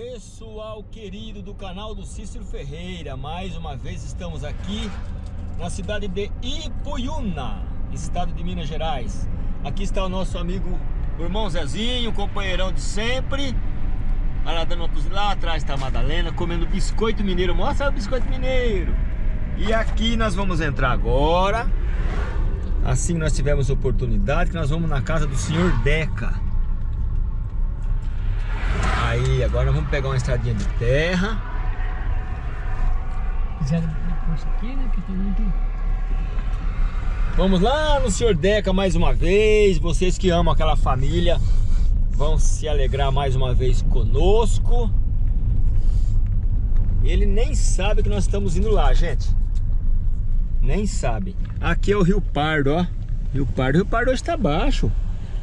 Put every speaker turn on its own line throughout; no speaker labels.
pessoal querido do canal do Cícero Ferreira. Mais uma vez estamos aqui na cidade de Ipuiuna, estado de Minas Gerais. Aqui está o nosso amigo, o irmão Zezinho, companheirão de sempre. Olha lá, dando uma lá atrás está a Madalena comendo biscoito mineiro. Mostra o biscoito mineiro. E aqui nós vamos entrar agora. Assim nós tivemos oportunidade que nós vamos na casa do senhor Deca Aí, agora vamos pegar uma estradinha de terra.
Fizeram isso aqui, né? Que tem muito...
Vamos lá no Senhor Deca mais uma vez. Vocês que amam aquela família vão se alegrar mais uma vez conosco. Ele nem sabe que nós estamos indo lá, gente. Nem sabe. Aqui é o Rio Pardo, ó. Rio Pardo. O Rio Pardo hoje tá baixo.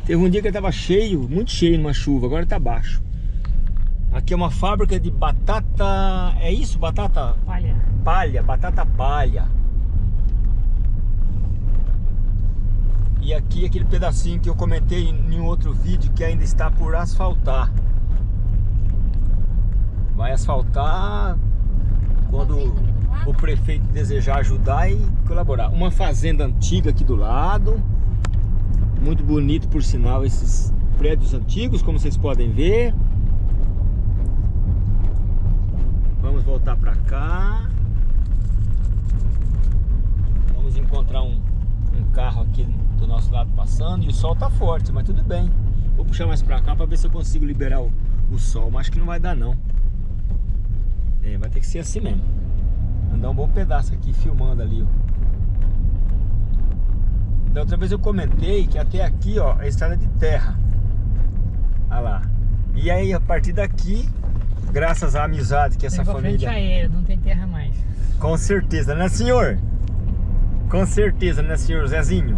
Teve um dia que ele tava cheio, muito cheio numa chuva. Agora tá baixo. Aqui é uma fábrica de batata... É isso? Batata...
Palha.
Palha, batata palha. E aqui aquele pedacinho que eu comentei em outro vídeo que ainda está por asfaltar. Vai asfaltar quando o prefeito desejar ajudar e colaborar. Uma fazenda antiga aqui do lado. Muito bonito por sinal esses prédios antigos, como vocês podem ver. Vamos voltar para cá. Vamos encontrar um, um carro aqui do nosso lado passando e o sol tá forte, mas tudo bem. Vou puxar mais para cá para ver se eu consigo liberar o, o sol, mas acho que não vai dar não. É, vai ter que ser assim mesmo. Andar um bom pedaço aqui filmando ali, ó. Da outra vez eu comentei que até aqui, ó, é estrada de terra. Olha lá. E aí, a partir daqui, Graças à amizade que essa família...
aérea, não tem terra mais.
Com certeza, né senhor? Com certeza, né senhor Zezinho?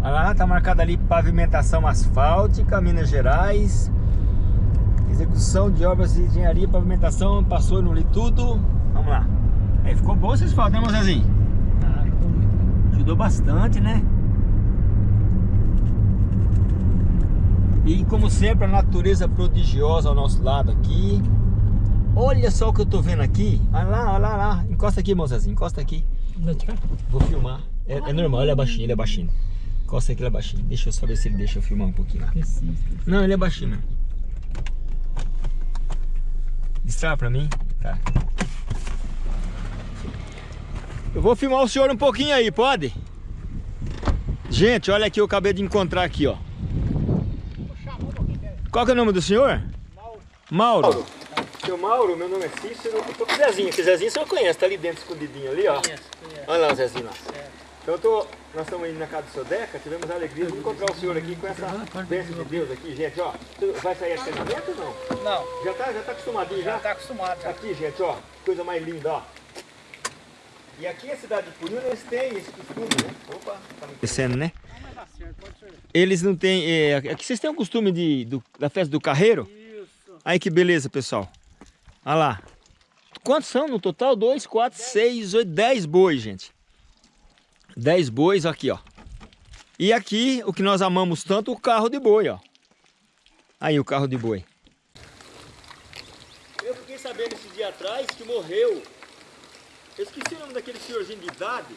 Olha lá, tá marcado ali pavimentação asfáltica, Minas Gerais. Execução de obras de engenharia, pavimentação, passou, não li tudo. Vamos lá. Aí ficou bom esse asfalto, né, Zezinho?
Ah, ficou muito.
Ajudou bastante, né? E como sempre, a natureza prodigiosa ao nosso lado aqui. Olha só o que eu tô vendo aqui. Olha lá, olha lá, olha lá. Encosta aqui, moçazinho, encosta aqui. Vou filmar. É, é, normal, ele é baixinho, ele é baixinho. Encosta aqui, ele é baixinho. Deixa eu só ver se ele deixa eu filmar um pouquinho lá. Não, ele é baixinho mesmo. Distrava pra mim? Tá. Eu vou filmar o senhor um pouquinho aí, pode? Gente, olha aqui, eu acabei de encontrar aqui, ó. Qual que é o nome do senhor? Mauro. Mauro. Seu Mauro, meu nome é Cícero. Eu tô com o Zezinho, que Zezinho você conhece, tá ali dentro escondidinho ali, ó. Conheço, conheço. Olha lá o Zezinho lá. Então eu tô, nós estamos indo na casa do seu Deca, tivemos a alegria de encontrar o senhor aqui com essa bênção de Deus aqui, gente, ó. Vai sair a treinamento ou não?
Não.
Já tá, já tá acostumadinho já?
Já tá acostumado já.
Aqui, gente, ó, coisa mais linda, ó. E aqui a cidade de Purina, eles têm esse costume, né? Opa, tá Descendo, né? Eles não têm... É, aqui vocês têm o costume de, do, da festa do carreiro? Isso. Aí que beleza, pessoal. Olha lá. Quantos são no total? 2, 4, 6, 8, 10 bois, gente. 10 bois aqui, ó. E aqui, o que nós amamos tanto, o carro de boi, ó. Aí o carro de boi. Eu fiquei sabendo esse dia atrás que morreu. Eu esqueci o nome daquele senhorzinho de idade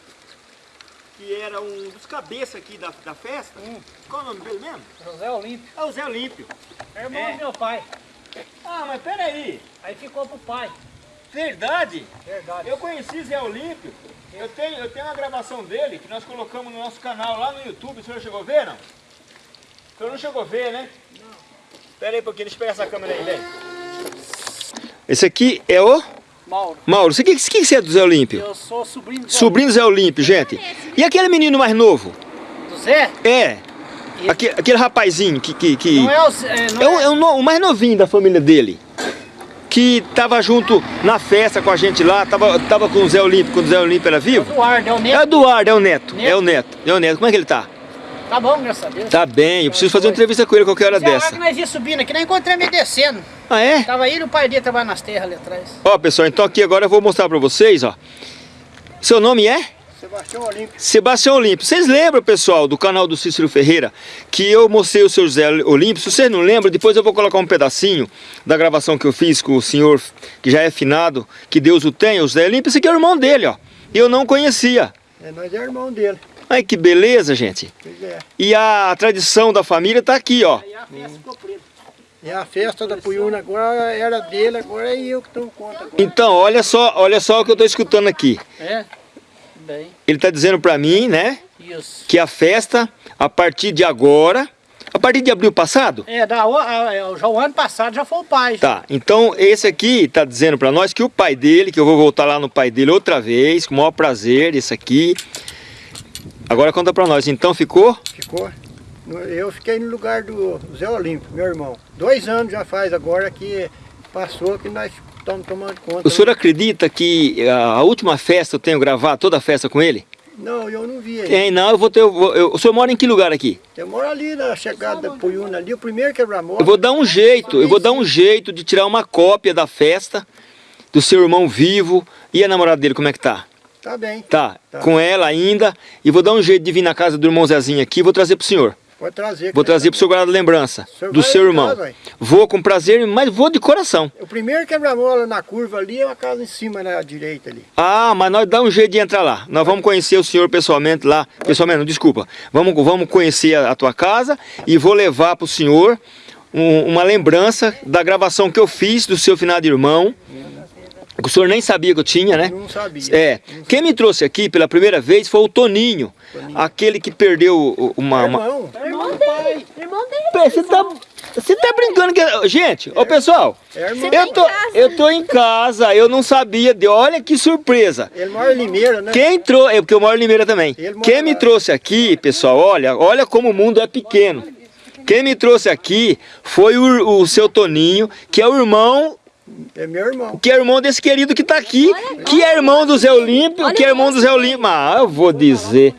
que era um dos cabeças aqui da, da festa. Hum. Qual é o nome dele mesmo?
José Olímpio.
É o Zé Olímpio.
É irmão é. do meu pai.
Ah, mas peraí.
Aí ficou pro pai.
Verdade?
Verdade.
Eu conheci Zé Olímpio. Eu tenho, eu tenho uma gravação dele que nós colocamos no nosso canal lá no YouTube. O senhor chegou a ver, não? O senhor não chegou a ver, né? Não. Pera aí um pouquinho, deixa eu pegar essa câmera aí, vem. Esse aqui é o...
Mauro.
Mauro, você que, que você é do Zé Olímpio?
Eu sou sobrinho do Zé
Sobrinho do Zé Olímpio, gente. E aquele menino mais novo?
Do Zé?
É. Aquele, aquele rapazinho que... que, que...
Não é o... É,
não é, o, é o, o mais novinho da família dele que tava junto na festa com a gente lá, tava, tava com o Zé Olímpio, quando o Zé Olímpio era vivo?
Eduardo, é o Neto.
É o Eduardo, é o Neto, neto. é o Neto, é o Neto. Como é que ele tá?
Tá bom, graças a Deus.
Tá bem, eu preciso fazer uma entrevista com ele qualquer hora dessa. É que
nós ia subindo aqui, nós encontramos ele descendo.
Ah, é?
Tava ele e o pai dele trabalhando nas terras ali atrás.
Ó, pessoal, então aqui agora eu vou mostrar pra vocês, ó. Seu nome é?
Sebastião Olímpio.
Sebastião Olímpio. Vocês lembram, pessoal, do canal do Cícero Ferreira, que eu mostrei o seu José Olímpio? Se vocês não lembram, depois eu vou colocar um pedacinho da gravação que eu fiz com o senhor, que já é finado, que Deus o tenha, o José Olímpio. Esse aqui é o irmão dele, ó. Eu não conhecia.
É, nós é irmão dele.
Ai, que beleza, gente.
Pois é.
E a tradição da família tá aqui, ó.
Aí a festa ficou preta.
E a festa da Puyuna agora era dele, agora é eu que tomo conta agora.
Então, olha só, olha só o que eu tô escutando aqui.
É? Bem,
Ele tá dizendo pra mim, né,
isso.
que a festa, a partir de agora, a partir de abril passado,
É, da, é, já o ano passado já foi o pai.
Tá, então esse aqui tá dizendo pra nós que o pai dele, que eu vou voltar lá no pai dele outra vez, com o maior prazer, esse aqui. Agora conta pra nós, então ficou?
Ficou. Eu fiquei no lugar do Zé Olímpio, meu irmão. Dois anos já faz agora que passou que nós estamos tomando conta.
O senhor acredita que a a última festa eu tenho gravado toda a festa com ele?
Não, eu não vi aí.
Tem, não, eu vou ter. eu vou- eu- o senhor mora em que lugar aqui?
Eu moro ali na chegada da Puyuna, ali, o primeiro quebra-mola.
Eu vou dar um jeito, eu vou dar um jeito de tirar uma cópia da festa do seu irmão vivo e a namorada dele, como é que tá?
Tá bem,
Tá,
Tá.
com ela ainda. E vou dar um jeito de vir na casa do irmão Zezinho aqui e vou trazer pro senhor.
Pode trazer.
Vou trazer pro seu guarda lembrança
O
do seu irmão.
casa?
Vou com prazer, mas vou de coração.
O primeiro quebra-mola na curva ali é uma casa em cima na direita ali.
Ah, mas nós dá um jeito de entrar lá. Nós vamos conhecer o senhor pessoalmente lá. Pessoalmente, não, desculpa. Vamos, vamos conhecer a, a tua casa e vou levar pro senhor um- uma lembrança da gravação que eu fiz do seu finado irmão. O senhor nem sabia que eu tinha, né?
Não sabia.
É. Quem me trouxe aqui pela primeira vez foi o Toninho. Aquele que perdeu o- uma... uma...
Irmão.
Você tá, você tá brincando que... Gente, ô pessoal...
é irmão.
Eu tô, eu tô em casa, eu não sabia. De, olha que surpresa.
Ele mora em Limeira, né?
Quem trouxe, é porque eu moro em Limeira também. Quem me trouxe aqui, pessoal, olha, olha como o mundo é pequeno. Quem me trouxe aqui foi o, o seu Toninho, que é o irmão,
É meu irmão.
que é irmão desse querido que tá aqui, que é irmão do Zé Olímpio, que é irmão do Zé Olímpio. Ah, eu vou dizer.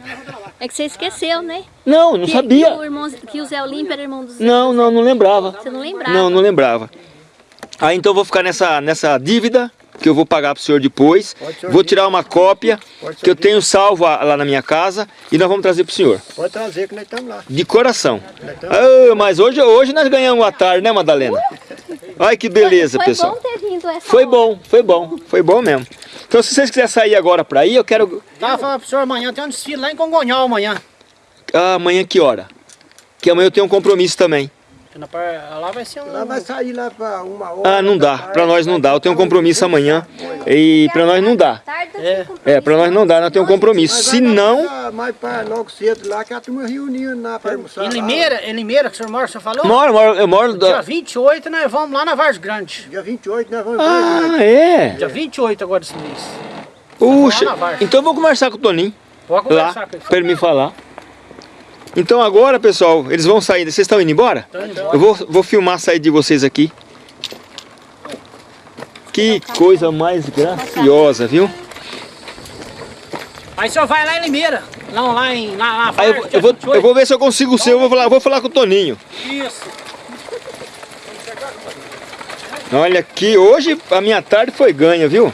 É que você esqueceu, né?
Não, não
Que-
sabia.
Que o, irmão, que o Zé Olímpio era irmão do Zé.
Não, não, não lembrava.
Você não lembrava?
Não, não lembrava. Aí então eu vou ficar nessa, nessa dívida que eu vou pagar pro senhor depois. Vou tirar uma cópia que eu tenho salvo a- lá na minha casa e nós vamos trazer pro senhor.
Pode trazer que nós estamos lá.
De coração. Ah, mas hoje, hoje nós ganhamos a tarde, né, Madalena? Ai, que beleza,
foi,
pessoal.
Foi bom ter vindo essa
Foi
hora.
bom, foi bom, foi bom mesmo. Então, se vocês quiserem sair agora pra ir, eu quero.
Tava falando pro senhor amanhã, tem um desfile lá em Congonhal amanhã.
Ah, amanhã que hora? Que amanhã eu tenho um compromisso também.
Na par- Lá vai ser um...
Lá vai sair lá para uma hora.
Ah, não dá. Pra nós não dá. Eu tenho um compromisso amanhã. E pra nós não dá.
É.
É, pra nós não dá, nós temos um compromisso. Se
lá
não.
Mais para logo cedo lá, que a turma reuniu na para almoçar.
Em
lá.
Limeira, em Limeira, que o senhor mora, o senhor falou?
Moro, moro, eu moro.
Dia
Da...
28 nós vamos lá na Vars Grande.
Dia 28 nós vamos.
Ah, é?
Dia 28 agora desse mês.
Puxa.
Lá.
Então eu vou conversar com o Toninho.
Pode
lá
conversar com ele.
para ele me falar. Então agora, pessoal, eles vão sair. Vocês estão indo embora?
Indo embora.
Eu vou, vou filmar a saída de vocês aqui. Que coisa mais graciosa, viu?
Aí o senhor vai lá em Limeira. Não, lá em... Lá, lá
eu, eu vou,
28.
eu vou ver se eu consigo o seu. Eu vou falar, vou falar com o Toninho.
Isso.
Olha aqui, hoje a minha tarde foi ganha, viu?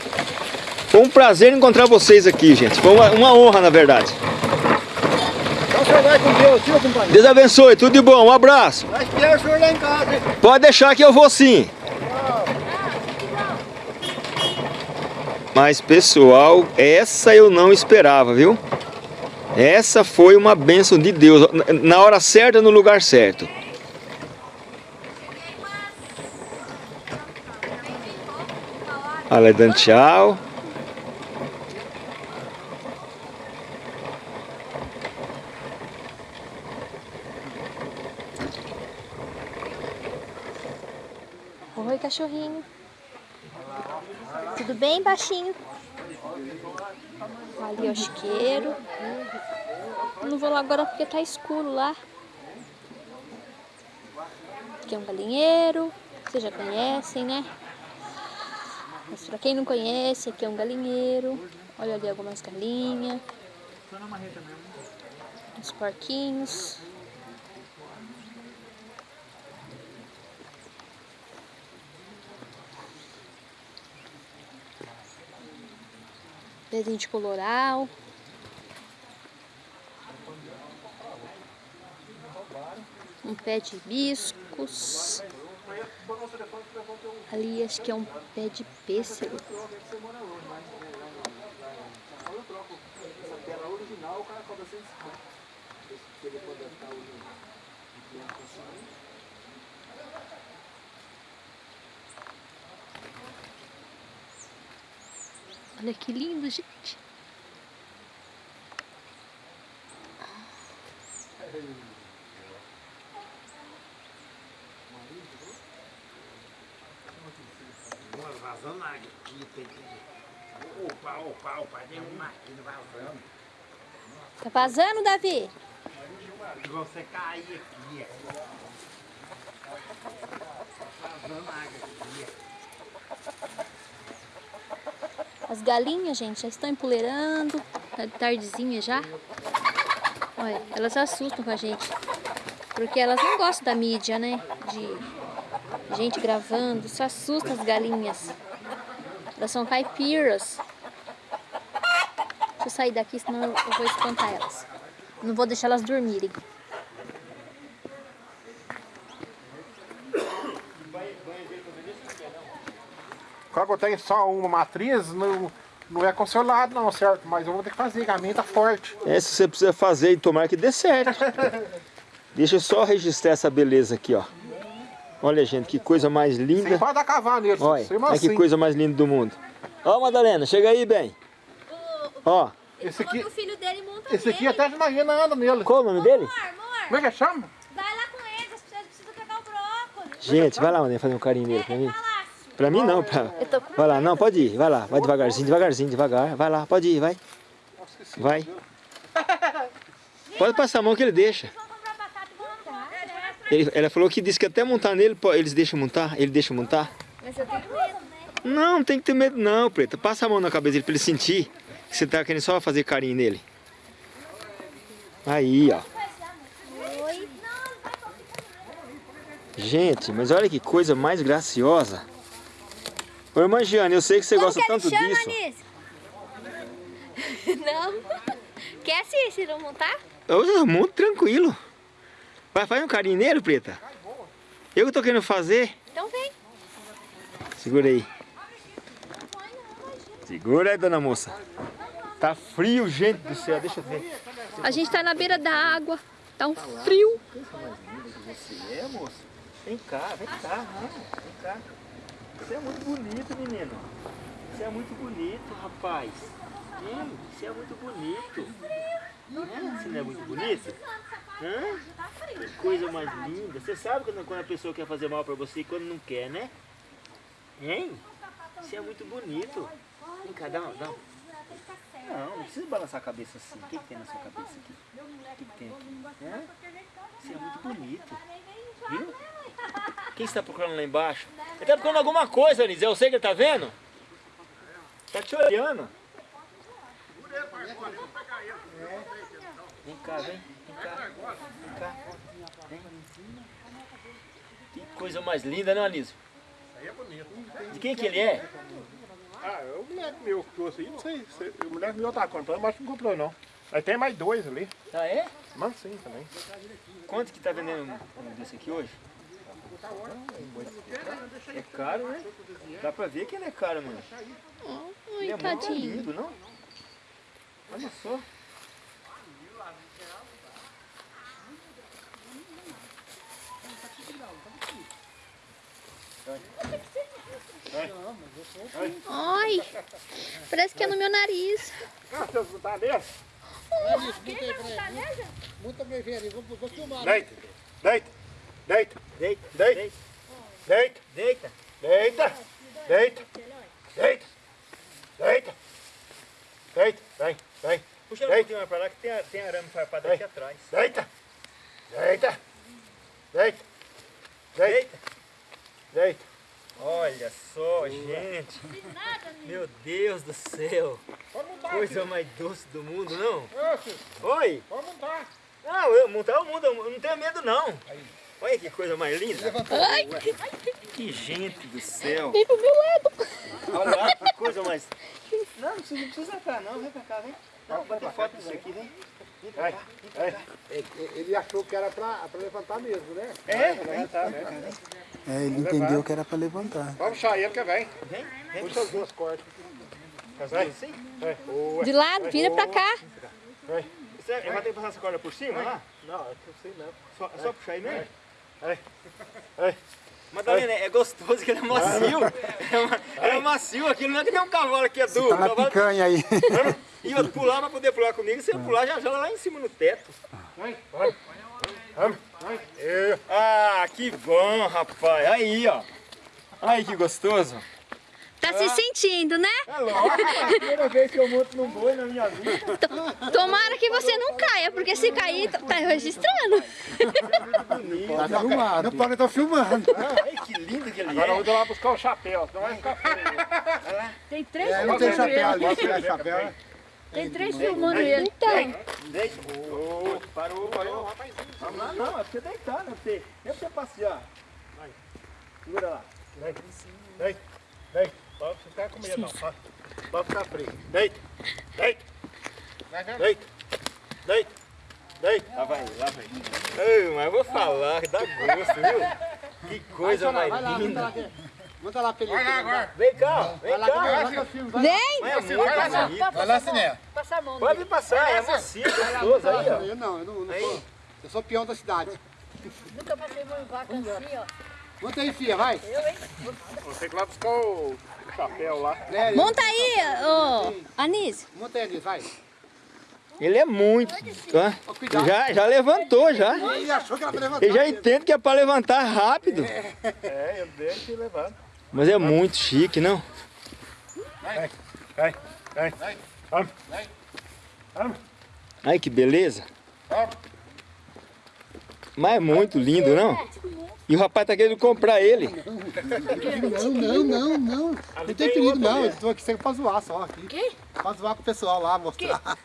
Foi um prazer encontrar vocês aqui, gente. Foi uma, uma honra, na verdade.
Senhor vai com Deus, viu, companheiro?
Deus abençoe, tudo de bom. Um abraço.
Vai esperar o senhor lá em casa, hein?
Pode deixar que eu vou sim. Mas pessoal, essa eu não esperava, viu? Essa foi uma bênção de Deus, na- hora certa, no lugar certo. Olha, dando tchau.
Oi, cachorrinho. Tudo bem, baixinho? Ali é o chiqueiro. Não vou lá agora porque tá escuro lá. Aqui é um galinheiro. Vocês já conhecem, né? Mas pra quem não conhece, aqui é um galinheiro. Olha ali algumas galinhas. Uns porquinhos. um de coloral. Um pé de hibiscos. Ali acho que é um pé de pêssego. original, o cara cobra 150. Se ele for adaptar o Olha que lindo, gente.
Vazando água aqui, tem que... Opa, opa, opa, tem uma máquina vazando.
Tá vazando, Davi?
Você cair aqui, ó. Vazando água aqui,
As galinhas, gente, já estão empoleirando. Tá de tardezinha já. Olha, elas assustam com a gente. Porque elas não gostam da mídia, né? De gente gravando. Isso assusta as galinhas. Elas são caipiras. Deixa eu sair daqui, senão eu vou espantar elas. Não vou deixar elas dormirem.
Eu tenho só uma matriz, não, não é consolado não, certo? Mas eu vou ter que fazer, que a minha tá forte.
Essa você precisa fazer e tomar que dê certo. Deixa eu só registrar essa beleza aqui, ó. Olha, gente, que coisa mais
Sem
linda.
pode dar cavalo nele,
Olha,
sem
olha que coisa mais linda do mundo. Ó, Madalena, chega aí, bem. Ó,
Esse aqui,
o filho dele monta
esse aqui até de manhã anda nele.
qual o nome dele?
Como é que chama?
Vai lá com eles, vocês precisam pegar o brócolis.
Gente, vai lá, Madalena, fazer um carinho nele pra mim. Pra mim não, pra...
Eu tô com
Vai lá, não, pode ir, vai lá, vai devagarzinho, devagarzinho, devagar. Vai lá, pode ir, vai. Vai. Pode passar a mão que ele deixa. Ele, ela falou que disse que até montar nele, pô, eles deixam montar, ele deixa montar.
Mas eu tenho medo, né?
Não, não tem que ter medo não, Preta. Passa a mão na cabeça dele pra ele sentir que você tá querendo só fazer carinho nele. Aí, ó. Gente, mas olha que coisa mais graciosa. Ô, irmã Giane, eu sei que você gosta tanto disso.
Anísio? Não. Quer não montar?
Eu muito tranquilo. Vai, faz um carinho nele, Preta. Eu que tô querendo fazer.
Então vem.
Segura aí. Segura aí, dona moça. Tá frio, gente do céu. Deixa eu ver.
A gente tá na beira da água. Tá um frio.
Você é, moça? Vem cá, vem cá, vem cá. Você é muito bonito, menino. Você é muito bonito, rapaz. Você é muito bonito. Hã? Você não é muito bonito? Hã? Que coisa mais linda. Você sabe quando, a pessoa quer fazer mal pra você e quando não quer, né? Hein? Você é muito bonito. Vem cá, dá, uma- dá. Não, não precisa balançar a cabeça assim. O que, que tem na sua cabeça aqui? O que, que tem aqui? Hã? Você é muito bonito. Viu? Quem está procurando lá embaixo? Ele está procurando alguma coisa, Anis. Eu sei que ele está vendo. Está te olhando. Vem cá, vem. Vem cá. Vem cá. Vem. Que coisa mais linda, né, Anísio?
Aí é bonito.
De quem que ele é?
Ah, é o moleque meu que trouxe aí, não sei. se- O moleque meu tá comprando, mas não comprou não. Aí tem mais dois ali.
Ah, é?
Mansinho também.
Quanto que tá vendendo um desse aqui hoje? É caro, né? Dá pra ver que ele é caro, mano. Ele
Ai,
é muito lindo, não? Olha só.
Ai, parece que é no meu nariz.
Ah, você não tá?
Muita vou, vou filmar.
Deita, deita, deita,
Deita,
deita,
deita,
deita,
deita.
deita, deita, deita, deita, vem, vem,
Puxa um
Deita.
pouquinho mais pra lá que tem, a- tem arame farpado aqui atrás.
deita, deita, deita, deita, deita.
Olha só, gente. Meu Deus do céu. Coisa mais doce do mundo, não? Oi.
Pode montar.
Não, eu montar o mundo, eu não tenho medo não. Olha que coisa mais linda.
Ai,
Que gente do céu.
vem pro meu lado.
Olha lá, que coisa mais... Não, não precisa, não precisa cá não, vem pra cá, vem. Não, bater foto disso aqui, vem.
Ei, ei. Ele- Ele achou que era pra, pra levantar mesmo, né?
É,
levantar, né?
É, ele entendeu que era pra levantar.
Vamos puxar ele que vem.
Vem, vem.
Puxa as duas cordas. Vem.
Sim.
Vem. Oi.
De lado, vira pra cá.
Você vai ter que passar essa corda por cima lá?
Não, é eu sei não.
Só, só puxar aí mesmo?
Ei. Ei.
Madalena, é gostoso que ele é macio. É, ma- é macio aquilo, não é que nem um cavalo que é duro.
Tá na
cavalo-
picanha aí.
E outro pular pra poder pular comigo, se eu pular já joga lá em cima no teto.
Vamos. Eu.
Ah, que bom, rapaz. Aí, ó. Aí que gostoso.
Tá se sentindo, né?
É lógico, é a primeira vez que eu monto num boi na minha vida.
Tomara que você não caia, porque se cair, tá registrando.
Tá filmado. Não pode estar filmando.
Ai, que lindo que ele
Agora eu
é.
vou lá buscar o chapéu, senão vai ficar feio.
Tem três
É, não tem chapéu ali, tirar chapéu. né?
Tem três filmando ele.
Então,
Deita. Ô, parou, parou. Vamos lá, não, é pra você deitar, não é pra você, é pra você passear. Vai, segura lá.
Vem. Vem. Vem. Pode ficar com medo, não. Pode, pode ficar frio. Deita. Deita. Deita. Deita. Deita.
Lá vai, lá vai. Ei, mas eu vou falar, dá gosto, viu? Que coisa mais linda.
Manda lá pra ele.
Vai lá agora.
Vem cá, vem cá.
vem.
Mas é muito bonito.
Vai lá, Siné.
Passa a mão.
Pode passar, é macio, gostoso aí, ó.
Eu não, eu não, não sou. Eu sou peão da cidade.
Nunca passei em vaca assim, ó.
Monta aí, filha, vai.
Vou ter que ir lá buscar o chapéu lá.
É,
Monta aí, ô Anísio.
Monta aí, Anis, vai.
Ele é muito. ó. Já, já levantou, já.
Ele achou que era pra levantar.
Ele já entende que é pra levantar rápido.
É, eu deixo e levanto.
Mas é muito chique, não?
Vem. Vamos. Vamos.
Ai, que beleza.
Vamos.
Mas é muito lindo, não? E o rapaz tá querendo comprar ele.
Não, não, não, não. Não tem perigo, não. Eu tô aqui sempre pra zoar só. Aqui.
Quê?
Pra zoar com o pessoal lá, mostrar.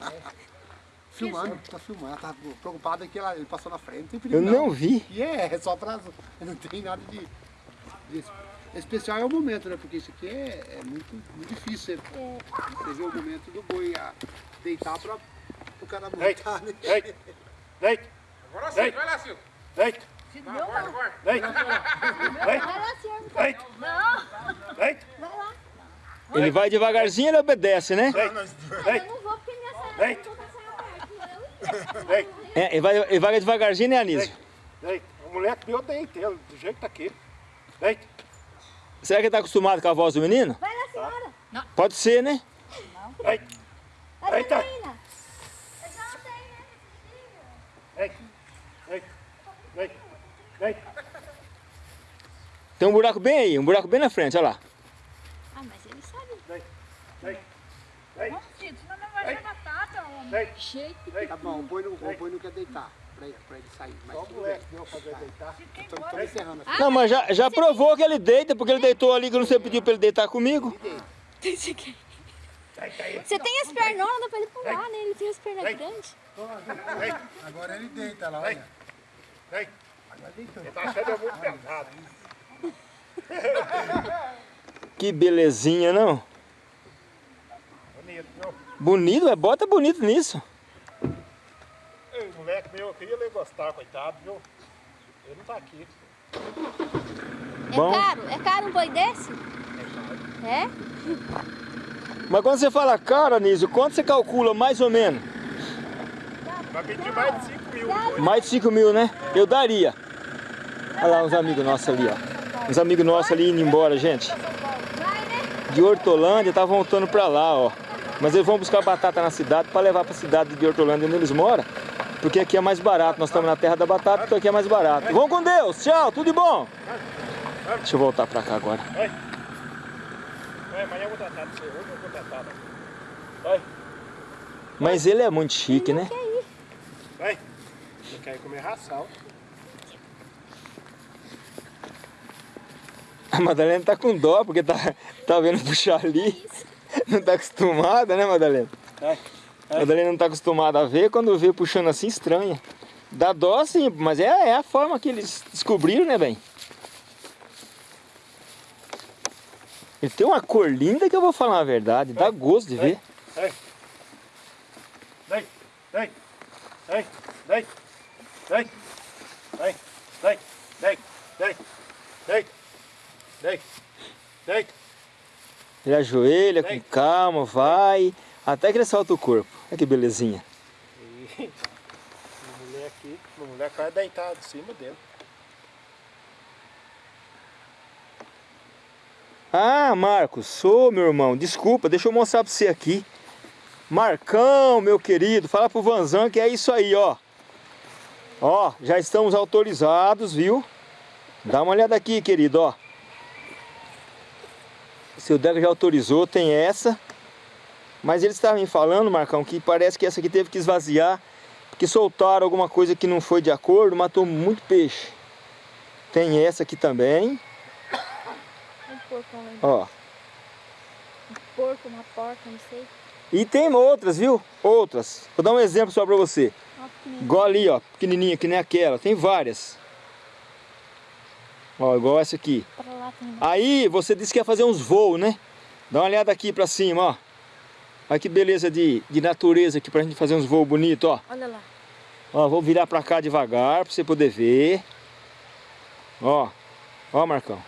Filmando, tá filmando. Tá preocupado que ela, ele passou na frente. Não tem perigo,
Eu não vi.
E é, é só pra. Não tem nada de. de especial é o momento, né? Porque isso aqui é, é muito, muito difícil. Você, você ver o momento do boi a deitar pra o cara montar, né?
Deita. Deita.
Agora
sim,
vai lá, Silvio.
Deita.
Agora, agora.
Deita. Deita. Deita.
Ele vai devagarzinho ele obedece, né?
Deita. Deita.
não vou porque minha senhora
Deita. Deita.
É, ele, vai, ele vai devagarzinho, né, Anísio?
Deita. O moleque meu deita ele, do jeito que tá aqui. Deita.
Será que ele tá acostumado com a voz do menino?
Vai lá, senhora.
Pode ser, né?
Deita. Deita.
Menina.
Deita. Deita. Deita. Deita.
Tem um buraco bem aí, um buraco bem na frente, olha lá.
Ah, mas ele sabe.
Deita. Deita.
Tito, senão não vai batata, homem.
Deita.
Jeito.
Tá bom, o boi não, o boi não quer deitar. Pra ele, pra ele sair. Mas
Só o
tudo bem.
moleque meu fazer deitar.
Estamos encerrando aqui.
Não, mas já, já provou que ele deita, porque ele deitou ali que você pediu pra ele deitar comigo.
Você tem as pernonas, dá pra ele pular, né? Ele tem as pernas grandes.
Agora ele deita lá, olha.
Deita. Ele tá achando eu muito pesado.
Que belezinha, não?
Bonito, viu?
Bonito, é bota bonito nisso.
Ei, o moleque meu, eu queria ele gostar, coitado, viu? Ele não tá aqui.
É
Bom.
caro? É caro um boi desse? É?
Mas quando você fala caro, Anísio, quanto você calcula mais ou menos?
Vai pedir mais de 5 mil.
Mais de 5 mil, né? Eu daria. Olha lá uns amigos nossos ali, ó. Uns amigos nossos ali indo embora, gente. De Hortolândia, tá voltando pra lá, ó. Mas eles vão buscar batata na cidade pra levar pra cidade de Hortolândia onde eles moram. Porque aqui é mais barato. Nós estamos na terra da batata, então aqui é mais barato. Vão com Deus. Tchau, tudo de bom. Deixa eu voltar pra cá agora.
É, amanhã eu vou tratar de você. Hoje eu vou tratar. Vai,
Mas ele é muito chique, né?
vai. Você quer comer ração?
A Madalena tá com dó, porque tá, tá vendo puxar ali. Não tá acostumada, né, Madalena?
É.
A Madalena não tá acostumada a ver, quando vê puxando assim, estranha. Dá dó sim, mas é, é a forma que eles descobriram, né, bem? Ele tem uma cor linda que eu vou falar a verdade, dá gosto de ver.
Deita.
Vem, vem, vem, vem, vem, vem, vem, vem, vem, vem.
Ele ajoelha com
Vem.
calma, vai, até que ele solta o corpo. Olha que belezinha.
A mulher aqui, a mulher cai deitada em cima dele.
Ah, Marcos, sou meu irmão. Desculpa, deixa eu mostrar pra você aqui. Marcão, meu querido, fala pro Vanzan que é isso aí, ó. Ó, já estamos autorizados, viu? Dá uma olhada aqui, querido, ó. Seu Deca já autorizou, tem essa. Mas eles estavam me falando, Marcão, que parece que essa aqui teve que esvaziar. Porque soltaram alguma coisa que não foi de acordo, matou muito peixe. Tem essa aqui também,
Um porco, um
ó.
porco, uma porca, não sei.
E tem outras, viu? Outras. Vou dar um exemplo só pra você. Igual ali, ó. Pequenininha, que nem aquela. Tem várias. Ó, igual essa aqui. Aí, você disse que ia fazer uns voos, né? Dá uma olhada aqui pra cima, ó. Olha que beleza de, de natureza aqui pra gente fazer uns voos bonitos, ó.
Olha lá.
Ó, vou virar pra cá devagar pra você poder ver. Ó. Ó, Marcão.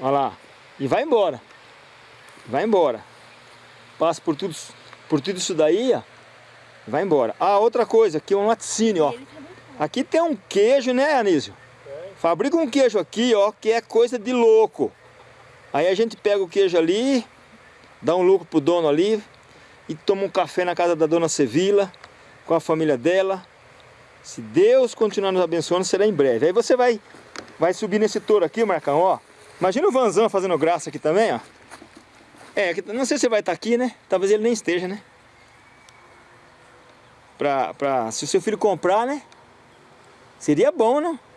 Ó lá. E vai embora. Vai embora. Passa por tudo, por tudo isso daí, ó. Vai embora. Ah, outra coisa, aqui é um laticínio, ó. Aqui tem um queijo, né, Anísio? Fabrica um queijo aqui, ó, que é coisa de louco. Aí a gente pega o queijo ali, dá um lucro pro dono ali e toma um café na casa da dona Sevila com a família dela. Se Deus continuar nos abençoando, será em breve. Aí você vai, vai subir nesse touro aqui, Marcão, ó. Imagina o Vanzan fazendo graça aqui também, ó. É, não sei se vai estar aqui, né? Talvez ele nem esteja, né? Pra, pra, se o seu filho comprar, né? Seria bom, não?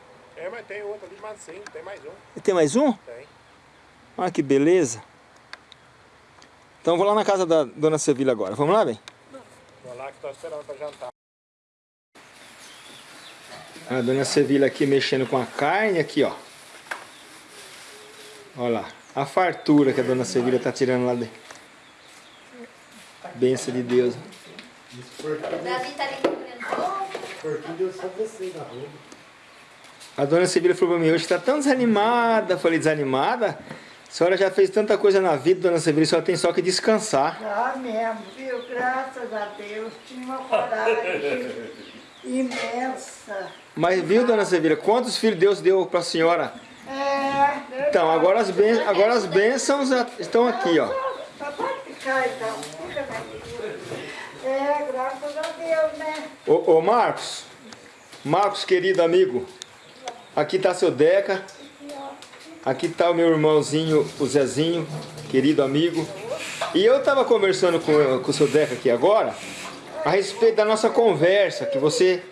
É, mas tem outro ali, mas sim, tem mais um.
Tem mais um?
Tem.
Olha que beleza. Então vou lá na casa da dona Sevila agora. Vamos lá, bem?
Vou lá que tô esperando pra jantar.
A dona Sevila aqui mexendo com a carne aqui, ó. Olha lá. A fartura que a dona Sevila tá tirando lá dentro. Benção de Deus.
Davi tá ali procurando.
Porquinho deu só você na rua.
A dona Sevila falou pra mim, hoje tá tão desanimada. Eu falei, desanimada? A senhora já fez tanta coisa na vida, dona Sevila, a senhora tem só que descansar.
Ah, mesmo, viu? Graças a Deus, tinha uma coragem imensa.
Mas viu, dona Sevila, quantos filhos Deus deu pra senhora?
É,
Então, agora as, ben... agora as bênçãos estão aqui, ó.
Só pode ficar então, fica. É, graças a Deus, né?
Ô, ô Marcos, Marcos, querido amigo, aqui tá seu Deca, aqui tá o meu irmãozinho, o Zezinho, querido amigo. E eu tava conversando com, com o seu Deca aqui agora, a respeito da nossa conversa, que você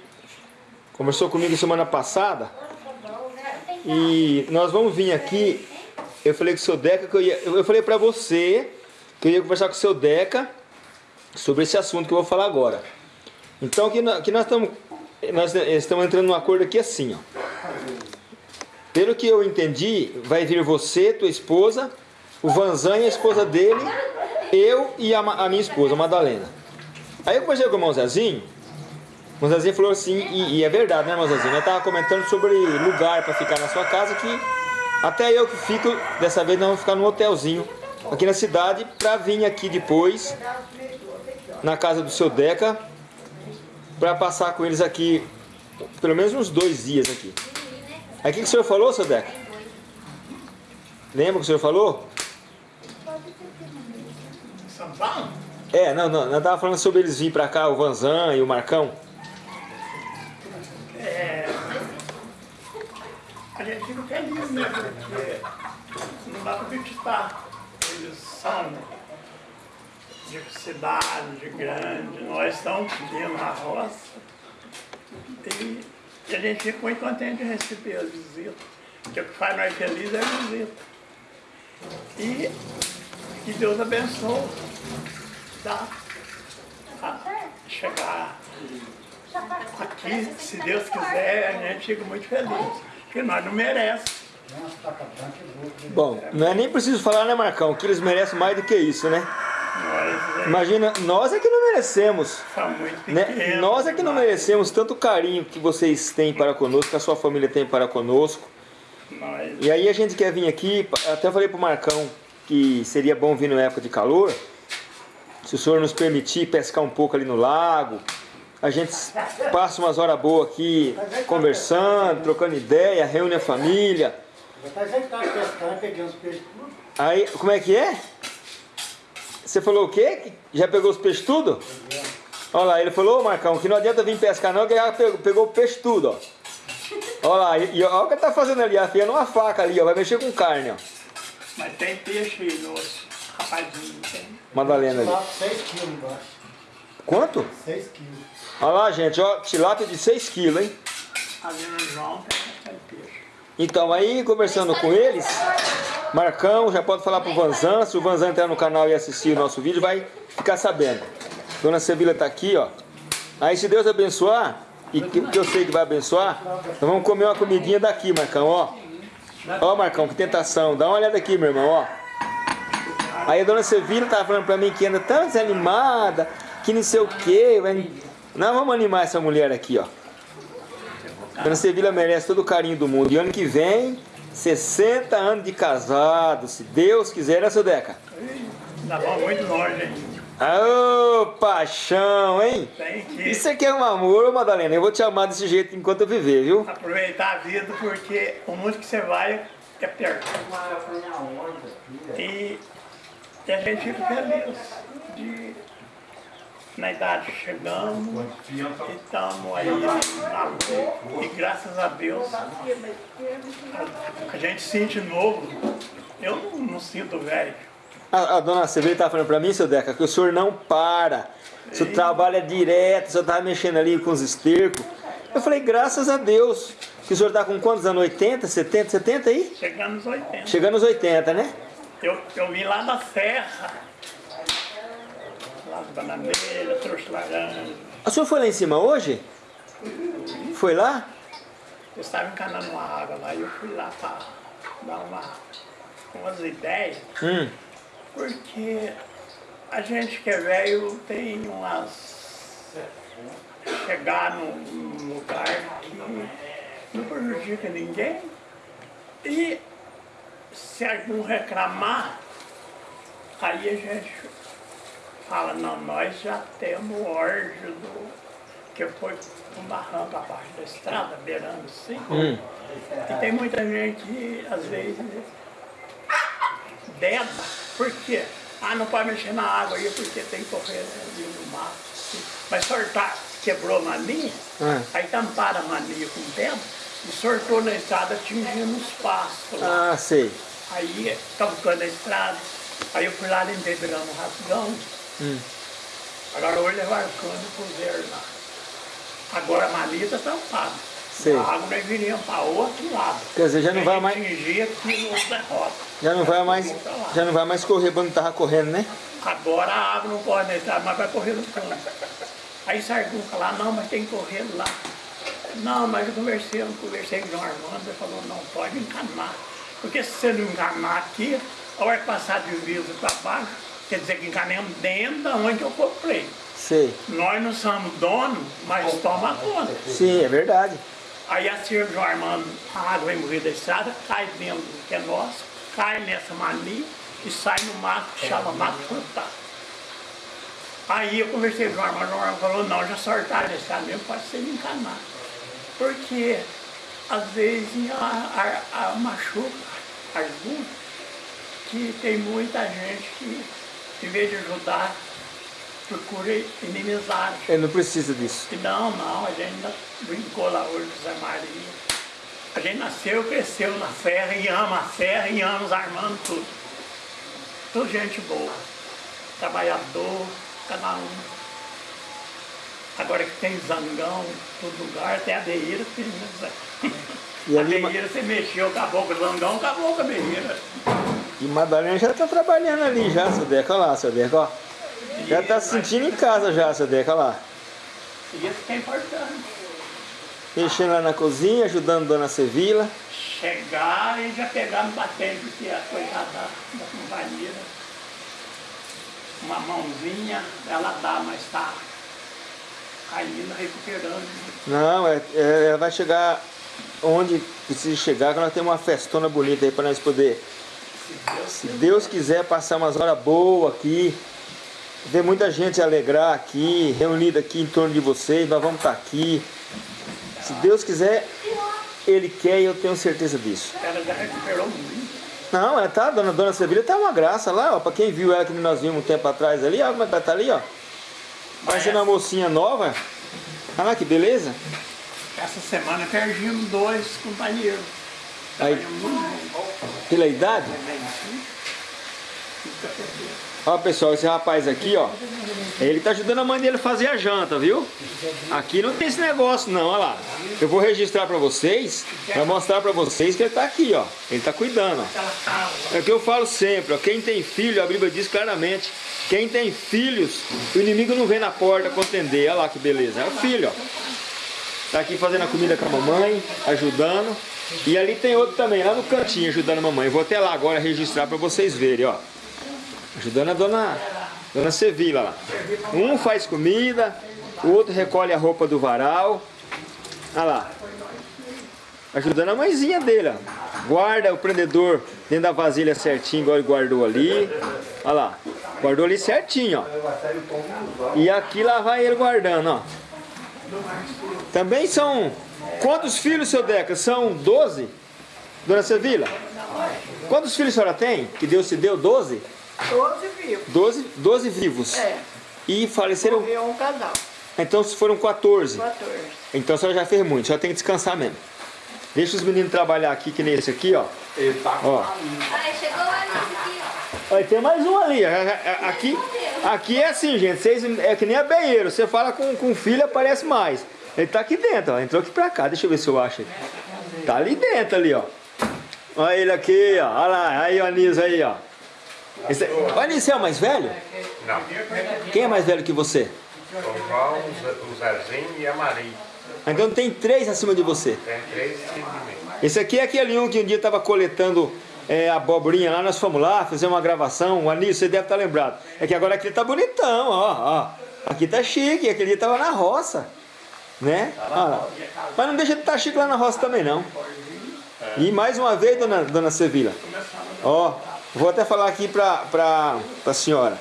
conversou comigo semana passada. E nós vamos vir aqui, eu falei com o seu Deca, que eu, ia, eu falei pra você que eu ia conversar com o seu Deca sobre esse assunto que eu vou falar agora. Então que nós, que nós estamos nós estamos entrando num acordo aqui assim, ó. Pelo que eu entendi, vai vir você, tua esposa, o Vanzan e a esposa dele, eu e a, a minha esposa, a Madalena. Aí eu conversei com o irmão Zezinho, o Zezinho falou assim, e, e é verdade, né, irmão Zezinho? Eu tava comentando sobre lugar para ficar na sua casa, que até eu que fico, dessa vez nós vamos ficar num hotelzinho aqui na cidade, para vir aqui depois, na casa do seu Deca, para passar com eles aqui pelo menos uns dois dias aqui. Aí o que, que o senhor falou, seu Deca? Lembra o que o senhor falou?
São Paulo?
É, não, não, nós tava falando sobre eles virem para cá, o Vanzan e o Marcão.
A gente fica feliz, né? Porque não dá pra acreditar. Eles são de cidade, de grande, nós estamos pequenos na roça. E, e a gente fica muito contente de receber as visitas. Porque o que faz nós felizes é a visita. E que Deus abençoe. Tá? A chegar aqui, se Deus quiser, a gente fica muito feliz. Porque nós não merecemos.
Bom, não é nem preciso falar, né, Marcão, que eles merecem mais do que isso, né?
Nós é,
Imagina, nós é que não merecemos.
muito
Né? Nós é que não merecemos tanto carinho que vocês têm para conosco, que a sua família tem para conosco.
Nós,
E aí a gente quer vir aqui, até falei pro Marcão que seria bom vir na época de calor, se o senhor nos permitir pescar um pouco ali no lago, a gente passa umas horas boas aqui conversando, trocando ideia, reúne a família.
A gente tá.
Aí, como é que é? Você falou o quê? Já pegou os peixes tudo? Olha lá, ele falou, ô Marcão, que não adianta vir pescar não, que já pegou, pegou o peixe tudo, ó. Olha lá, e, e olha o que ele tá fazendo ali, afiando uma faca ali, ó, vai mexer com carne, ó.
mas tem peixe nos rapadinhos, tem.
Madalena ali.
Lá, 6 quilos embaixo.
Quanto?
6 quilos.
Olha lá, gente, ó, tilápia de 6 quilos, hein?
Ali no João tem peixe.
Então, aí, conversando com eles, Marcão, já pode falar pro Vanzan, se o Vanzan entrar no canal e assistir o nosso vídeo, vai ficar sabendo. Dona Sevila tá aqui, ó. Aí, se Deus abençoar, e que, que eu sei que vai abençoar, nós vamos comer uma comidinha daqui, Marcão, ó. Ó, Marcão, que tentação. Dá uma olhada aqui, meu irmão, ó. Aí a Dona Sevila tava falando pra mim que anda tão desanimada, que não sei o quê. vai- Nós vamos animar essa mulher aqui, ó. Dona Sevila merece todo o carinho do mundo. E ano que vem, 60 anos de casado, se Deus quiser, né, seu Deca?
Ainda vamos muito longe, hein?
Ô, paixão, hein?
Tem que
Isso aqui é um amor, Madalena. Eu vou te amar desse jeito enquanto eu viver, viu?
aproveitar a vida porque o mundo que você vai é perto. E, e a gente fica feliz de na idade chegamos e estamos aí na luta. E graças a Deus a, a gente sente novo. Eu não, não sinto velho.
A, a dona Sevilla estava falando pra mim, seu Deca, que o senhor não para. O senhor trabalha direto, o senhor estava mexendo ali com os estercos. Eu falei, graças a Deus. Que o senhor está com quantos anos? 80, 70, 70 aí?
Chegando nos 80.
Chegando aos 80, né?
Eu, eu vim lá da serra, bananeira, trouxe laranja.
O senhor foi lá em cima hoje? Foi lá?
Eu estava encanando uma água lá e eu fui lá para dar uma, umas ideias,
Hum.
porque a gente que é velho tem umas. chegar num, num lugar que não prejudica ninguém e se algum reclamar, aí a gente fala, não, nós já temos o do que foi um barranco abaixo da estrada, beirando assim.
Hum.
E tem muita gente às vezes deda. Por quê? Ah, não pode mexer na água aí porque tem correr ali no mato. Mas sortar, quebrou a mania,
Ah.
aí tamparam a mania com pedra e sortou na estrada atingindo os pastos lá.
Ah, sei.
Aí cavucando a estrada. Aí eu fui lá, limpei, pegando um rasgão.
Hum.
Agora hoje levaram cano e puseram lá. Agora a malha está tampada.
Sei.
A água nós viríamos para outro lado.
Quer dizer, já não vai mais, já não vai mais, já não vai mais correr quando tava correndo, né?
Agora a água não pode estrada, mas vai correr no cano. Aí Sargun lá, não, mas tem que correr lá. Não, mas eu conversei, eu conversei com o João Armando, ele falou, não pode encanar. Porque se você não encanar aqui, a hora que passar de viso para baixo, quer dizer que encanemos dentro da onde eu comprei.
Sei.
Nós não somos donos, mas toma conta.
Sim, é verdade.
Aí a senhora João Armando, a água morrer da estrada, cai dentro do que é nosso, cai nessa mania e sai no mato que chama mato plantado. Aí eu conversei com o João Armando, o João Armando falou, não, já sortaram a estrada mesmo, pode ser encanado. Porque às vezes a, a, a machuca algum que tem muita gente que, em vez de ajudar, procura inimizade.
Ele não precisa disso.
Não, não, a gente ainda brincou lá hoje Zé Maria. A gente nasceu, cresceu na serra e ama a serra e ama os armando tudo. Tudo gente boa, trabalhador, cada um. Agora que tem zangão, todo lugar, tem a beira, tem né?
E
a
ali,
beira você mexeu, acabou com o zangão, acabou com a beira.
e Madalena já tá trabalhando ali já, seu Deca, olha lá, seu Deca, ó. Já tá se sentindo em casa já, seu Deca, olha lá.
Isso que é importante.
Mexendo lá na cozinha, ajudando Dona Sevila.
chegar e já pegar no batente, que é a coitada da, da companhia. uma mãozinha, ela dá, mas está ainda recuperando.
Não, é, é- ela vai chegar onde precisa chegar, que nós temos uma festona bonita aí para nós poder, se Deus quiser, passar umas horas boas aqui, ver muita gente alegrar aqui, reunida aqui em torno de vocês, nós vamos estar aqui. Se Deus quiser, Ele quer e eu tenho certeza disso.
Ela já recuperou muito.
Não, ela tá, dona, dona Sevilha tá uma graça lá, ó. Pra quem viu ela que nós vimos um tempo atrás ali, ó, como é que ela tá ali, ó. Parecendo uma mocinha nova. Olha lá que beleza.
Essa semana perdemos dois companheiros.
Aí, pela idade, ó pessoal, esse rapaz aqui, ó. Ele tá ajudando a mãe dele a fazer a janta, viu? Aqui não tem esse negócio não, olha lá. Eu vou registrar pra vocês, pra mostrar pra vocês que ele tá aqui, ó. Ele tá cuidando, ó. É o que eu falo sempre, ó, quem tem filho, a Bíblia diz claramente, quem tem filhos, o inimigo não vem na porta contender, olha lá que beleza, é o filho, ó. Tá aqui fazendo a comida com a mamãe, ajudando. E ali tem outro também, lá no cantinho, ajudando a mamãe. Vou até lá agora registrar pra vocês verem, ó. Ajudando a dona, dona Sevilla lá. Um faz comida, o outro recolhe a roupa do varal. Olha lá. Ajudando a mãezinha dele, ó. Guarda o prendedor dentro da vasilha certinho, igual ele guardou ali. Olha lá. Guardou ali certinho, ó. E aqui lá vai ele guardando, ó. Também são... Quantos filhos, seu Deca? São 12? Dona Sevilla? Quantos filhos a senhora tem? Que Deus te deu? 12?
Doze vivos.
12, 12 vivos.
É,
E faleceram...
morreu um casal,
Então foram 14.
14.
Então a senhora já fez muito, só tem que descansar mesmo. Deixa os meninos trabalhar aqui, que nem esse aqui, ó. Ó.
Ai, chegou a
Tem mais um ali. ó. Aqui, aqui é assim, gente. Vocês, é que nem a banheiro. Você fala com, com o filho, aparece mais. Ele tá aqui dentro, ó. Entrou aqui pra cá. Deixa eu ver se eu acho ele. Tá ali dentro, ali, ó. Olha ele aqui, ó. Olha lá. Aí o Anísio aí, ó. Esse, o Anísio é o mais velho?
Não.
Quem é mais velho que você?
O João, o Zezinho e a Maria.
Então tem três acima de você.
Tem três filhos de mim.
Esse aqui é aquele um que um dia estava coletando é, abobrinha lá, nós fomos lá, fizemos uma gravação, o Anísio, você deve estar lembrado. É que agora aqui tá bonitão, ó, ó. Aqui tá chique, aquele dia tava na roça, né? Ó lá. Mas não deixa de estar chique lá na roça também, não. E mais uma vez, dona, dona Sevilla, ó, vou até falar aqui pra, pra, pra senhora.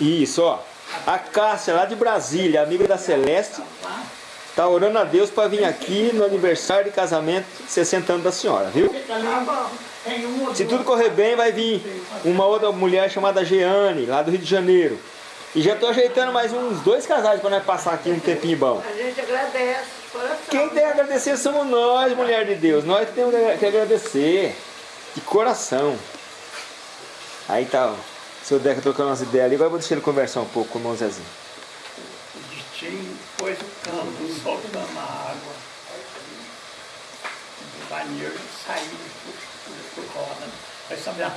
Isso, ó. A Cássia, lá de Brasília, amiga da Celeste, tá orando a Deus para vir aqui no aniversário de casamento 60 anos da senhora, viu? Se tudo correr bem, vai vir uma outra mulher chamada Jeane, lá do Rio de Janeiro. E já tô ajeitando mais uns dois casais para nós passar aqui um tempinho bom.
A gente agradece de coração.
Quem tem a agradecer somos nós, mulher de Deus. Nós que temos que agradecer. De coração. Aí tá, ó. Seu Deca trocando umas ideias ali. Agora eu vou deixar ele conversar um pouco com o irmão Zezinho.
O Ditinho pôs o campo soltando a água. O banheiro saiu roda. Aí sabe a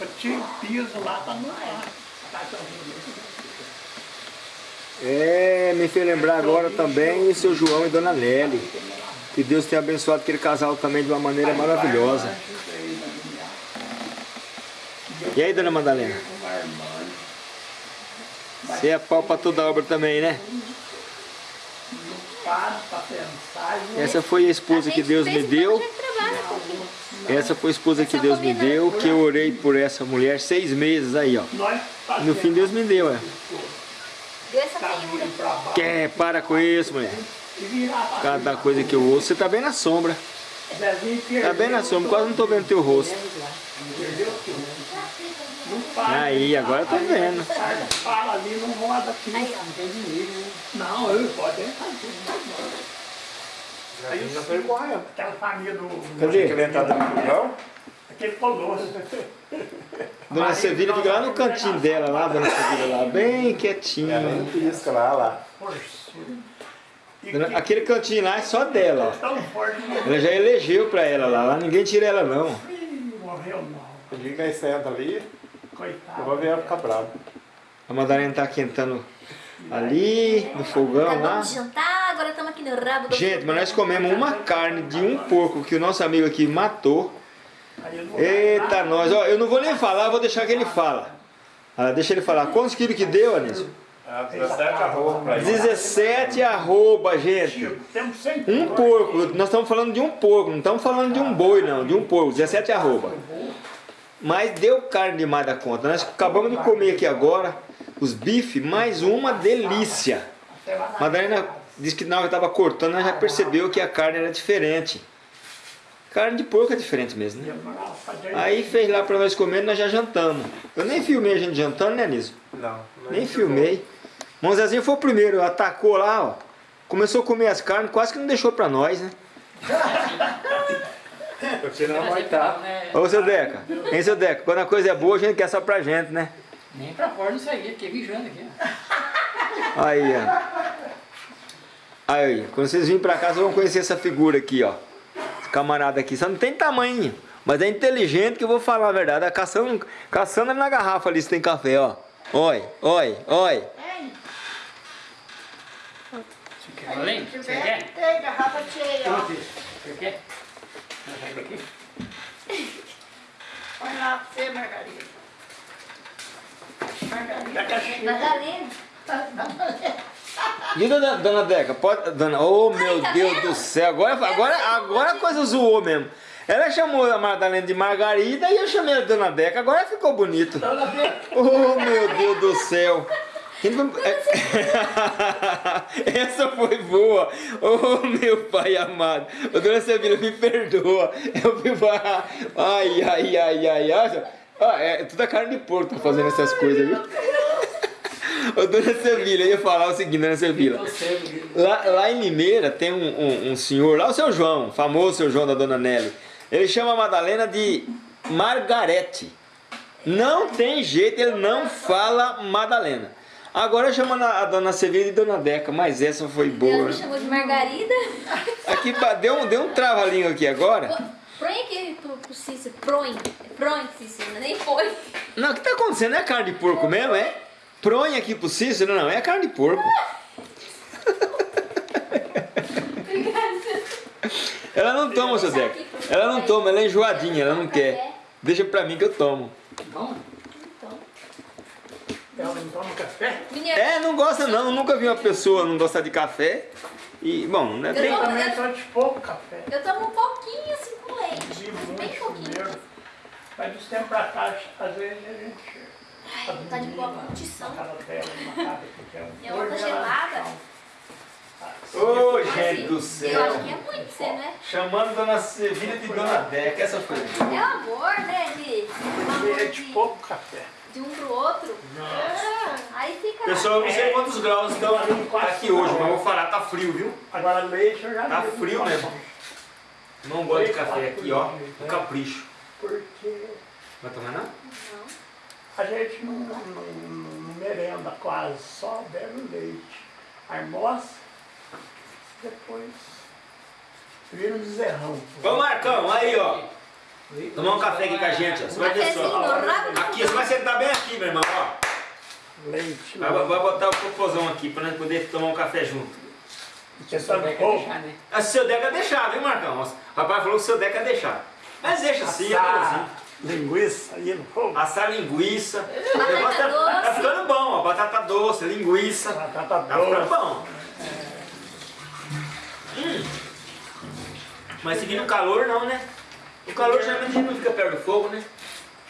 Eu tinha piso lá, tá no ar.
É, me fez lembrar agora também o seu João e Dona Nelly. Que Deus tenha abençoado aquele casal também de uma maneira maravilhosa. E aí, Dona Madalena? Você é pau pra toda obra também, né?
Para
Essa foi a esposa que Deus me deu. Essa foi a esposa que Deus me deu, que eu orei por essa mulher seis meses aí, ó. No fim Deus me deu, é.
Baixo
Quer, para com isso, mulher. Cada coisa que eu ouço, você tá bem na sombra. Tá bem na sombra, quase não tô vendo teu rosto. Aí, agora eu tô vendo.
Fala ali, não roda aqui. Não, eu pode entrar. Aí já foi correndo. Aquela família do.
Cadê?
Aquele colosso.
Dona Sevilha fica lá no cantinho dela, lá, Dona Sevilha lá, bem quietinha.
Pisca lá, lá.
Dona-
que
Aquele cantinho lá é só dela, ó.
tão forte que
Ela já elegeu pra ela lá, lá ninguém tira ela não.
morreu não.
O dia que nós senta ali, eu
Coitado.
vou ver ela ficar brava.
A Madalena tá quentando ali, no fogão lá.
Acabamos de jantar, agora estamos aqui no rabo do
Gente, mas nós comemos uma carne de um porco que o nosso amigo aqui matou. Eita, nós, ó, eu não vou nem falar, vou deixar que ele fala. Ah, deixa ele falar. Quantos quilos que deu, Anísio?
Ah, 17 arroba pra ele.
17 arroba, gente. Um porco. Nós estamos falando de um porco, não estamos falando de um boi, não. De um porco. 17 arroba. Mas deu carne demais da conta. Nós acabamos de comer aqui agora os bifes, mais uma delícia. Madalena disse que na hora que estava cortando, ela já percebeu que a carne era diferente. Carne de porco é diferente mesmo, né? Aí fez lá para nós comer nós já jantamos. Eu nem filmei a gente jantando, né, Niso?
Não.
Nem filmei. Mão Zezinho foi o primeiro, atacou lá, ó. Começou a comer as carnes, quase que não deixou pra nós, né?
Você não vai estar.
Ô, seu Deca, hein, seu Deca? Quando a coisa é boa, a gente quer só pra gente, né?
Nem pra fora não saía, fiquei vigiando aqui. ó.
Aí, ó. Aí, quando vocês virem pra cá, vocês vão conhecer essa figura aqui, ó. Esse camarada aqui, só não tem tamanho. Mas é inteligente que eu vou falar a verdade. Tá caçando, caçando na garrafa ali se tem café, ó. Oi, oi, oi.
Você quer além? Você quer?
Tem garrafa cheia, ó.
Você quer?
Olha lá pra você, Margarida. Margarida.
Madalena.
E dona, dona Deca, pode. Dona, oh meu
tá
Deus
vendo?
do céu, agora, agora, agora a coisa zoou mesmo. Ela chamou a Madalena de Margarida e eu chamei a Dona Deca, agora ficou bonito. Oh meu Deus do céu. Quem não- Essa foi boa. Oh meu pai amado. Ô dona Sevilha, me perdoa. Eu fui falar. Ai, ai, ai, ai, ai. Ah, é tudo a carne de porco tá fazendo essas coisas, viu? Ô dona Sevilha, eu ia falar o seguinte, dona Sevilha. Lá, lá em Limeira tem um, um- um senhor, lá o seu João, famoso seu João da dona Nelly. Ele chama a Madalena de Margarete. Não tem jeito, ele não fala Madalena. Agora chamando a, dona Sevilha de dona Deca, mas essa foi
Ela
boa.
me chamou de Margarida.
Aqui deu um, deu um trava-língua aqui agora.
Põe aqui pro, pro Cícero. Põe. Põe, Cícero. Nem põe.
Não, o que tá acontecendo? É carne de porco mesmo, é? Pronha aqui pro Cícero? Não, é carne de porco. Ela não toma, seu Deca. Ela não toma, ela é enjoadinha, ela não quer. Deixa pra mim que eu tomo.
Ela não toma café?
É, não gosta não, nunca vi uma pessoa não gostar de café. E, bom, né,
Eu
tem...
não-
Também só de pouco café.
eu tomo um pouquinho assim com leite.
De
Bem
muito
pouquinho.
mesmo. Mas dos tempos pra cá, às vezes a gente.
Ai, tá de boa condição.
É
Minha outra
forno,
gelada.
Ô,
Mas,
gente do
Eu
céu.
acho que é muito você, né?
Chamando Dona Sevilha de Dona Deca, essa foi.
É amor, né? De, um amor
É de
de,
pouco café.
de um pro outro. É. Aí fica.
Pessoal, eu não sei quantos graus estão aqui hoje, mas eu vou falar, tá frio, viu?
Agora leite eu já
Tá frio mesmo. Não gosto de café aqui, ó. Um capricho.
Porque
Vai tomar não?
A gente não, não, não merenda quase, só bebe leite. Almoça, depois vira um bezerrão.
Ô Marcão, aí ó. Tomar um café aqui com a gente, ó. Você vai ver só. Aqui, você vai sentar bem aqui, meu irmão, ó.
Leite,
Vai, vai botar o popozão aqui pra nós poder tomar um café junto.
questão de
vai
pouco.
deixar, né?
Ah, se o seu Deca deixar, viu, Marcão? O rapaz falou que o seu Deca deixar. Mas deixa assim, é assim.
Linguiça aí no fogo.
Assar linguiça. O
Batata
negócio tá, tá ficando bom, ó. Batata doce, linguiça.
Batata
Tá ficando
doce.
bom. Hum. Mas seguindo o calor não, né? O calor geralmente não fica perto do fogo, né?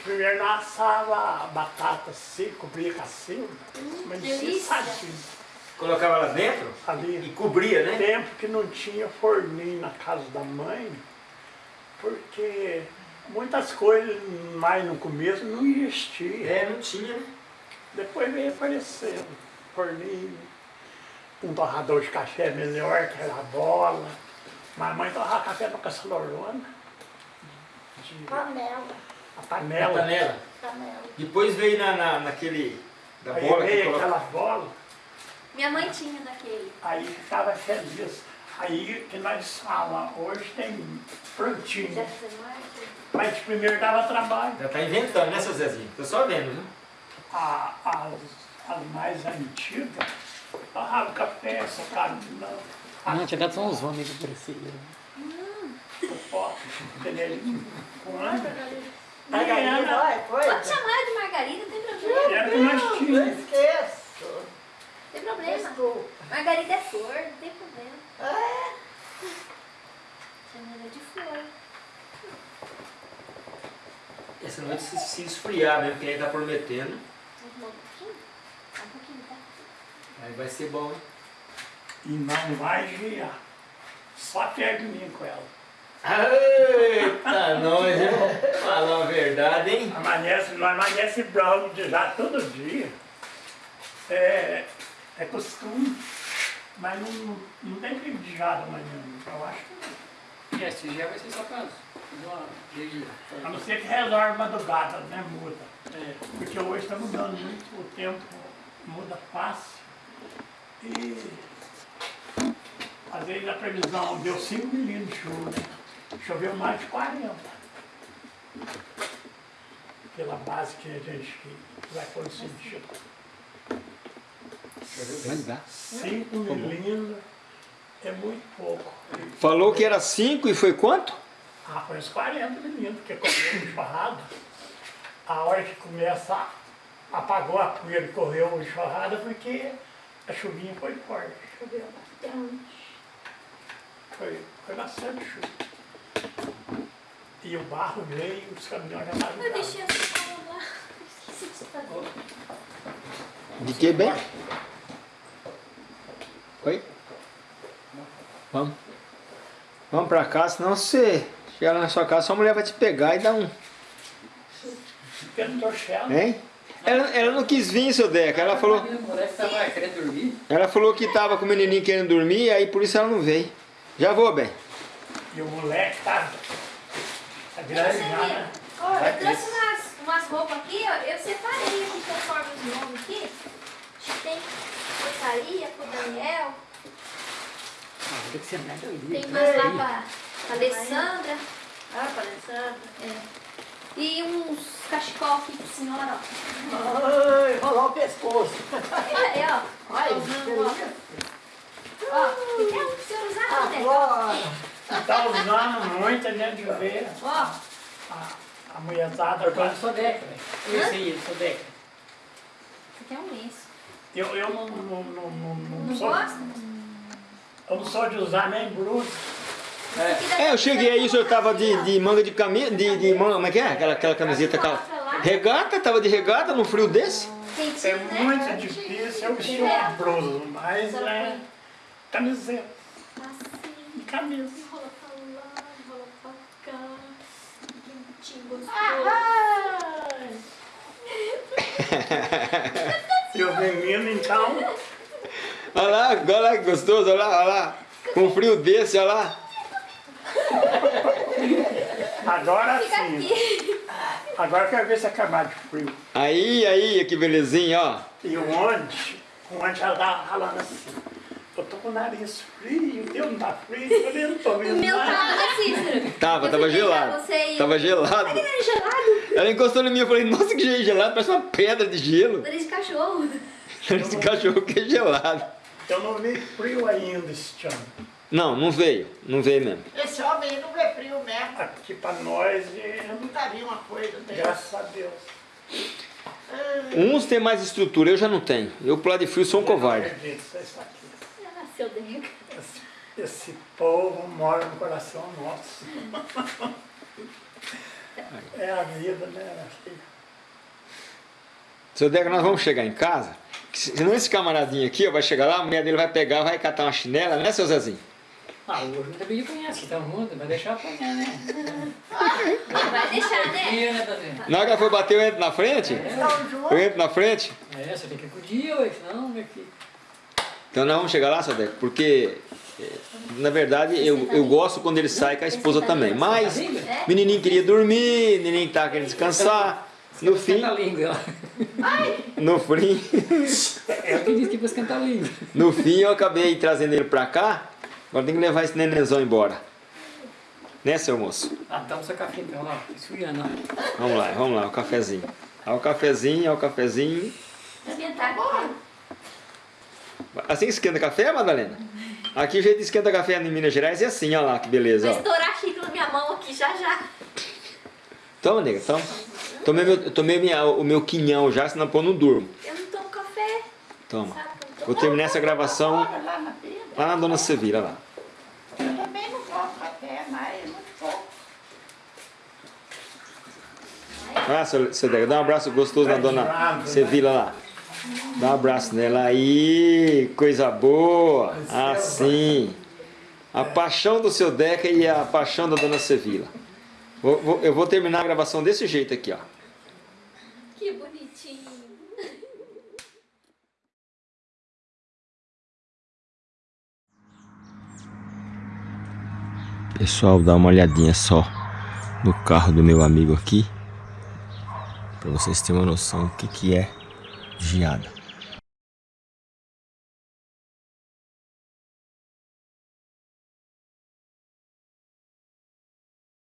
Primeiro nós assava a batata assim, cobria com a silva, mas
delícia.
descensadinho.
Colocava lá dentro e
Ali,
cobria, né?
tempo que não tinha forninho na casa da mãe, porque muitas coisas mais no começo não existiam.
É, não tinha, né?
Depois veio aparecendo forninho, um torrador de café melhor, que era a bola. Mas a mãe torrava café no caçalorona, de
Panela.
a panela.
panela.
Panela.
Depois veio na, na, naquele. Da
Aí
bola que
veio
coloca.
aquela bola,
Minha mãe tinha daquele.
aí ficava feliz. Aí que nós falamos, hoje tem prontinho.
Já você
Mas primeiro dava trabalho.
Já tá inventando, né, seu Zezinho? Tô só vendo, viu?
A- as, as mais antigas, torrava café, socava de não.
Não, tinha dado só uns homens que parecia.
o pó, com água.
Margarida, vai, foi.
Pode chamar de Margarida, não tem problema.
Era que nós
Não esqueço.
Não tem problema. Margarida é flor, não tem problema.
É.
Chama ela de flor.
Essa noite se, se esfriar mesmo, que aí tá prometendo.
Um pouquinho? Um pouquinho, tá?
Aí vai ser bom, hein?
E não vai girar. Só pega de mim com ela.
Eita, nós, hein? Falar a verdade, hein?
Amanhece, nós amanhece branco de já todo dia. É, é costume. Mas não, não tem que de já da manhã. Eu acho que não.
E esse dia vai ser só vigia.
A não ser que resolve madrugada, né? Muda.
É.
Porque hoje está mudando muito, o tempo muda fácil. E às vezes a previsão deu 5 milímetros de chuva, né? Choveu mais de 40. Pela base que a gente que vai conseguir.
Dá.
5 milímetros é muito pouco.
Falou que era 5 e foi quanto?
Ah, foi uns 40 milímetros, porque correu o enxurrada. A hora que começa, a- apagou a poeira e correu o enxurrada, porque a chuvinha foi forte. Choveu bastante. Foi, foi bastante chuva. E o barro veio, os caminhões já estavam
Eu deixei essa sala lá. Esqueci de fazer.
De que bem? Oi? Vamos. Vamos pra cá, senão você chegar lá na sua casa, sua mulher vai te pegar e dar um.
Torchello,
Hein? Ela, ela não quis vir, seu Deca. Ela falou, ela falou que tava com o menininho querendo dormir, aí por isso ela não veio. Já vou, bem.
e o moleque tá, tá grande já, né?
Ó, eu trouxe umas, umas roupas aqui, ó. Eu separei aqui conforme os nomes aqui. Tem porcaria pro Daniel.
Ah, tem
umas lá pra, pra Alessandra.
Ah, parecendo.
É. E uns cachecol aqui pro senhora, ó.
Ai, rolou o pescoço.
Olha aí, ó.
Ai,
Tô usando, ó. Ó, tem um pro senhor usar, né?
Agora.
Tá usando muito, a gente vê
Ó,
a, a mulherzada
Eu no Sodeca, velho. Esse aí, Sodeca.
isso aqui é um lenço.
Eu, eu não, não, não, não, não
Não
sou,
gosta?
Eu não sou de usar nem blusa.
É, eu cheguei aí, o senhor tava de, de manga de camisa, de, de manga, como é que é? Aquela, aquela camiseta, aquela... Regata, tava de regata num frio desse?
É muito difícil eu vestir uma blusa, mas é camiseta
Assim,
e camisa.
enrola pra lá, enrola pra cá. Quentinho, gostoso.
Ai.
E os meninos, então,
Olha lá, olha lá que gostoso, olha lá, olha lá. Com frio desse, olha lá.
agora sim. Agora eu quero ver se acabar de frio.
Aí, aí, que belezinha, ó.
E onde, onde ela tava falando assim, eu tô com o nariz frio, o teu não tá frio, eu falei, não tô
O
vendo
meu
nada.
tava, Cícero?
Tava,
Eu
tava gelado.
Você e...
Tava gelado.
Ai, gelado.
Ela encostou em mim e falei, nossa, que jeito gelado, parece uma pedra de gelo.
Nariz de cachorro.
Esse cachorro que é gelado.
Eu não vi frio ainda este ano.
Não, não veio, não veio mesmo.
Esse homem aí não vê frio mesmo.
Aqui pra nós, é,
Eu nunca vi uma coisa dessa.
graças a Deus.
Uns têm mais estrutura, eu já não tenho. Eu pro lado de frio sou um covarde.
Acredito, isso aqui.
Ah, seu Deca.
Esse, esse povo mora no coração nosso. É a vida, né? filha?
Seu Deca, nós vamos chegar em casa. Que Senão esse camaradinho aqui ó, vai chegar lá, a mulher dele vai pegar, vai catar uma chinela, né, seu Zezinho?
Ah, o Júnior também conhece, que tá junto, vai deixar apanhar, né?
Vai deixar, né?
Né?
Na hora que ela for bater, eu entro na frente?
Juntos.
Eu entro na frente?
É, você tem que ir com o dia, ué, senão, meu filho.
Então nós vamos chegar lá, seu Deca, porque eh, na verdade eu, eu gosto quando ele sai com a esposa também. Mas o menininho queria dormir, o menininho tava querendo descansar. No fim,
a língua,
no fim,
É o que diz que pra esquentar a língua.
no fim eu acabei trazendo ele pra cá. Agora tem que levar esse nenenzão embora. Né, seu moço?
Ah, dá um seu café então, lá, esfriando, ó.
Vamos lá, vamos lá, o cafezinho. Olha o cafezinho, olha o cafezinho.
Esquentar aqui.
Assim esquenta café, Madalena? Aqui o jeito de esquenta café em Minas Gerais é assim, olha lá que beleza.
Vai
Ó.
estourar a xícara na minha mão aqui já já.
Toma, nega, toma. Tomei, meu, tomei minha, o meu quinhão já, senão pô, eu não durmo.
Eu não tomo café.
Toma. Vou terminar essa gravação
Lá na vida.
lá na Dona Sevilla, lá.
Eu também não tomo café, mas muito pouco.
Ah, seu, seu Dega, dá um abraço gostoso na Dona Sevilla lá. Dá um abraço nela aí, coisa boa. Assim. A paixão do seu Deca e a paixão da Dona Sevilla. Vou- vou- eu vou terminar a gravação desse jeito aqui, ó.
Que bonitinho.
Pessoal, dá uma olhadinha só no carro do meu amigo aqui. Pra vocês terem uma noção do que, que é geada.